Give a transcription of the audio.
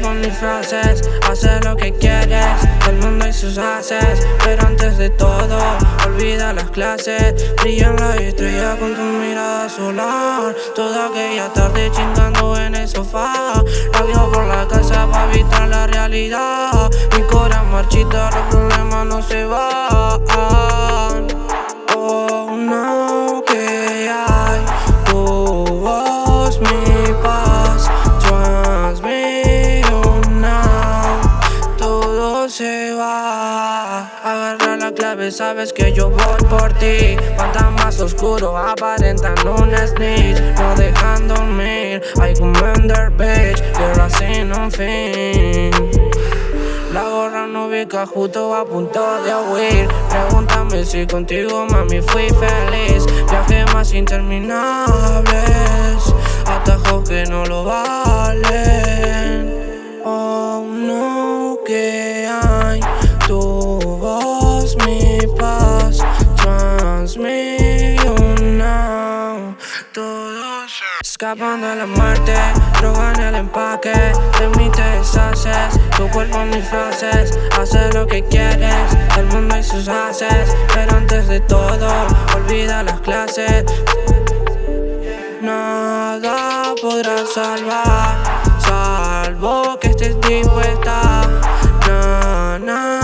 cuerpo mis frases, hace lo que quieres, el mundo y sus haces, pero antes de todo, olvida las clases, brillan la estrella con tu mirada solar, toda aquella tarde chingando en el sofá, radio por la casa para evitar la realidad, mi corazón marchita, los problemas no se van, Agarra la clave, sabes que yo voy por ti. Cuanta más oscuro aparentan un snitch, no dejándome ir. Hay commander bitch, pero así no fin. La gorra no ubica justo a punto de huir Pregúntame si contigo mami fui feliz Viaje más interminables Escapando a la muerte, drogan el empaque De mí te deshaces, tu cuerpo mis frases Haces lo que quieres, el mundo y sus haces Pero antes de todo, olvida las clases. Nada podrá salvar Salvo que estés dispuesta. Na, na.